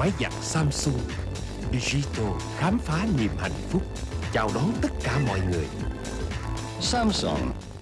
Máy giặt Samsung. Digital khám phá niềm hạnh phúc, Chào đón tất cả mọi người. Samsung.